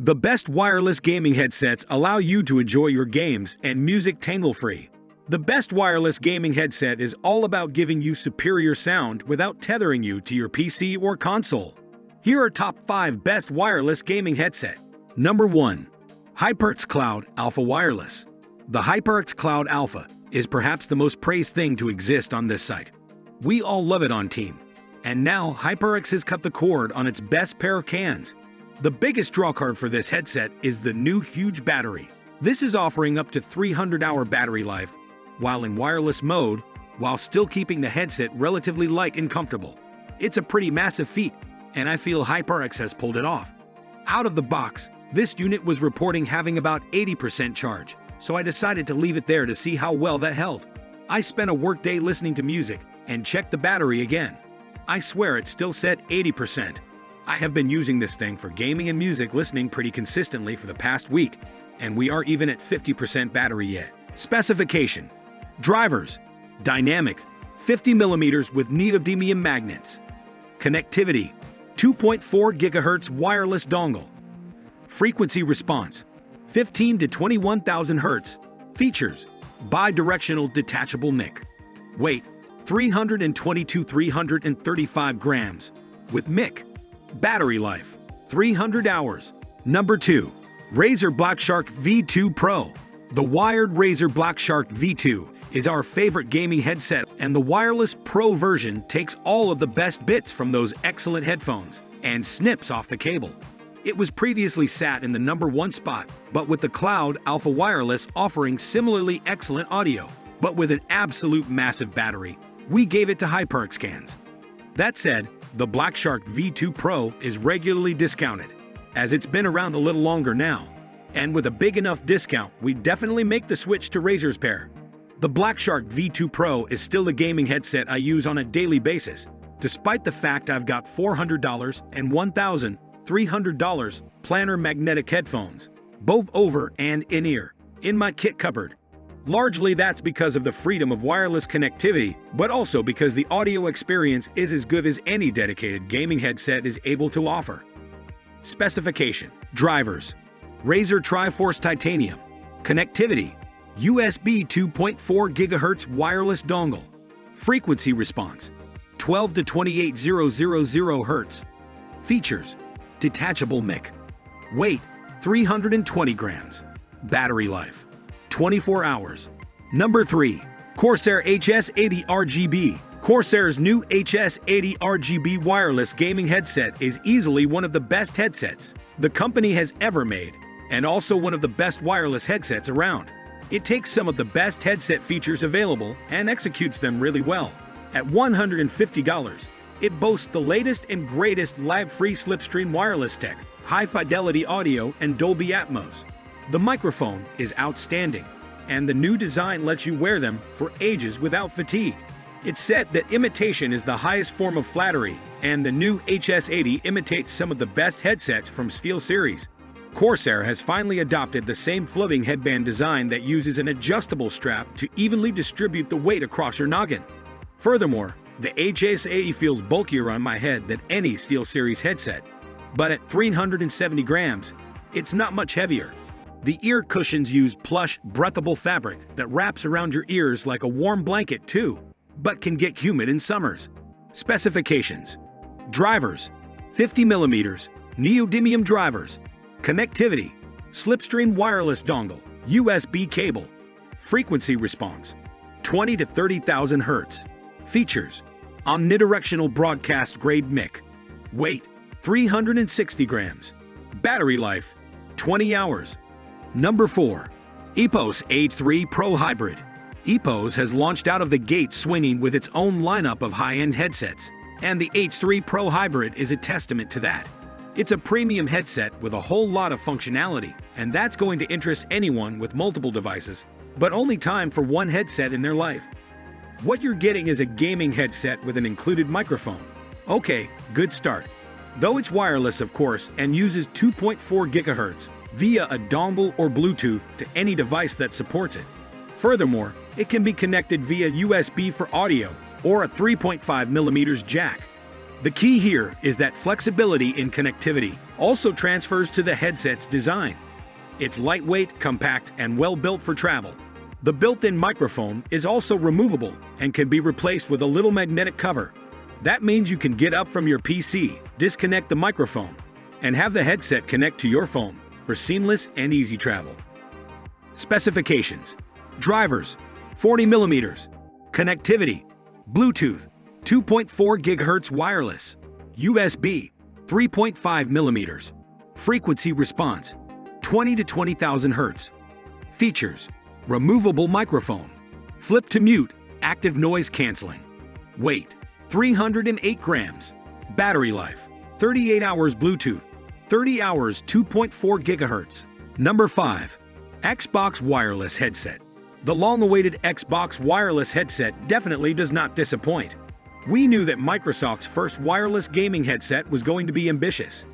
The best wireless gaming headsets allow you to enjoy your games and music tangle-free. The best wireless gaming headset is all about giving you superior sound without tethering you to your PC or console. Here are top 5 best wireless gaming headset. Number 1. HyperX Cloud Alpha Wireless. The HyperX Cloud Alpha is perhaps the most praised thing to exist on this site. We all love it on Team. And now HyperX has cut the cord on its best pair of cans the biggest drawcard for this headset is the new huge battery. This is offering up to 300 hour battery life, while in wireless mode, while still keeping the headset relatively light and comfortable. It's a pretty massive feat, and I feel HyperX has pulled it off. Out of the box, this unit was reporting having about 80% charge, so I decided to leave it there to see how well that held. I spent a workday listening to music and checked the battery again. I swear it still said 80%. I have been using this thing for gaming and music listening pretty consistently for the past week, and we are even at 50% battery yet. Specification Drivers Dynamic 50 millimeters with neodymium magnets. Connectivity 2.4 gigahertz wireless dongle. Frequency response 15 to 21,000 hertz. Features Bidirectional detachable mic. Weight 322 335 grams. With mic Battery life, 300 hours. Number 2. Razer Blackshark V2 Pro. The wired Razer Blackshark V2 is our favorite gaming headset, and the wireless Pro version takes all of the best bits from those excellent headphones and snips off the cable. It was previously sat in the number one spot, but with the Cloud Alpha Wireless offering similarly excellent audio, but with an absolute massive battery, we gave it to HyperX's cans. That said, the Blackshark V2 Pro is regularly discounted, as it's been around a little longer now. And with a big enough discount, we definitely make the switch to Razer's pair. The Blackshark V2 Pro is still a gaming headset I use on a daily basis, despite the fact I've got $400 and $1,300 planar magnetic headphones, both over and in-ear, in my kit cupboard. Largely that's because of the freedom of wireless connectivity, but also because the audio experience is as good as any dedicated gaming headset is able to offer. Specification. Drivers. Razer Triforce Titanium. Connectivity. USB 2.4 GHz wireless dongle. Frequency response. 12 to 28000 Hz Features. Detachable mic. Weight. 320 grams. Battery life 24 hours. Number 3. Corsair HS80 RGB Corsair's new HS80 RGB wireless gaming headset is easily one of the best headsets the company has ever made, and also one of the best wireless headsets around. It takes some of the best headset features available and executes them really well. At $150, it boasts the latest and greatest live-free slipstream wireless tech, high-fidelity audio, and Dolby Atmos. The microphone is outstanding, and the new design lets you wear them for ages without fatigue. It's said that imitation is the highest form of flattery, and the new HS80 imitates some of the best headsets from SteelSeries. Corsair has finally adopted the same floating headband design that uses an adjustable strap to evenly distribute the weight across your noggin. Furthermore, the HS80 feels bulkier on my head than any SteelSeries headset, but at 370 grams, it's not much heavier. The ear cushions use plush, breathable fabric that wraps around your ears like a warm blanket too, but can get humid in summers. Specifications Drivers 50 millimeters, neodymium drivers, connectivity, slipstream wireless dongle, USB cable, frequency response 20 to 30,000 Hz. Features Omnidirectional broadcast grade mic. Weight 360 grams. Battery life 20 hours. Number 4. Epos H3 Pro Hybrid. Epos has launched out of the gate swinging with its own lineup of high-end headsets, and the H3 Pro Hybrid is a testament to that. It's a premium headset with a whole lot of functionality, and that's going to interest anyone with multiple devices, but only time for one headset in their life. What you're getting is a gaming headset with an included microphone. Okay, good start. Though it's wireless, of course, and uses 2.4 gigahertz, via a dongle or Bluetooth to any device that supports it. Furthermore, it can be connected via USB for audio or a 3.5mm jack. The key here is that flexibility in connectivity also transfers to the headset's design. It's lightweight, compact, and well built for travel. The built-in microphone is also removable and can be replaced with a little magnetic cover. That means you can get up from your PC, disconnect the microphone, and have the headset connect to your phone for seamless and easy travel. Specifications Drivers 40 millimeters, Connectivity Bluetooth 2.4 GHz wireless, USB 3.5 millimeters, Frequency response 20 to 20,000 Hz. Features Removable microphone, flip to mute, active noise canceling. Weight 308 grams. Battery life 38 hours Bluetooth, 30 hours 2.4 gigahertz. Number 5. Xbox Wireless Headset. The long-awaited Xbox wireless headset definitely does not disappoint. We knew that Microsoft's first wireless gaming headset was going to be ambitious.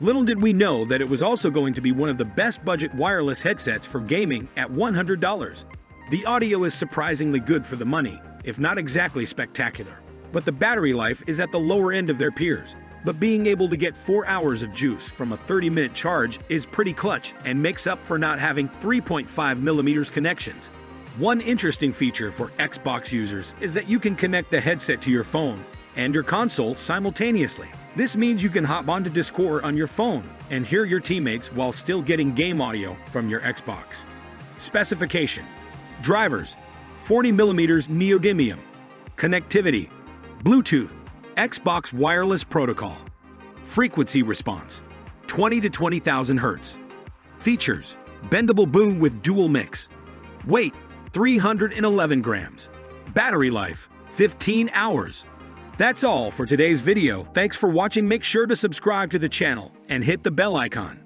Little did we know that it was also going to be one of the best budget wireless headsets for gaming at $100. The audio is surprisingly good for the money, if not exactly spectacular. But the battery life is at the lower end of their peers. But being able to get 4 hours of juice from a 30-minute charge is pretty clutch and makes up for not having 3.5 millimeters connections. One interesting feature for Xbox users is that you can connect the headset to your phone and your console simultaneously. This means you can hop onto Discord on your phone and hear your teammates while still getting game audio from your Xbox. Specification Drivers 40mm neodymium Connectivity Bluetooth Xbox Wireless Protocol. Frequency response 20 to 20,000 Hz. Features Bendable boom with dual mix. Weight 311 grams. Battery life 15 hours. That's all for today's video. Thanks for watching. Make sure to subscribe to the channel and hit the bell icon.